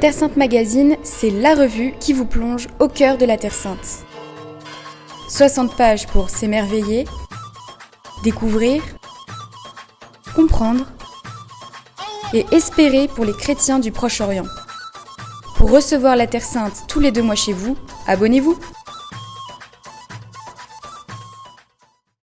Terre Sainte Magazine, c'est la revue qui vous plonge au cœur de la Terre Sainte. 60 pages pour s'émerveiller, découvrir, comprendre et espérer pour les chrétiens du Proche-Orient. Pour recevoir la Terre Sainte tous les deux mois chez vous, abonnez-vous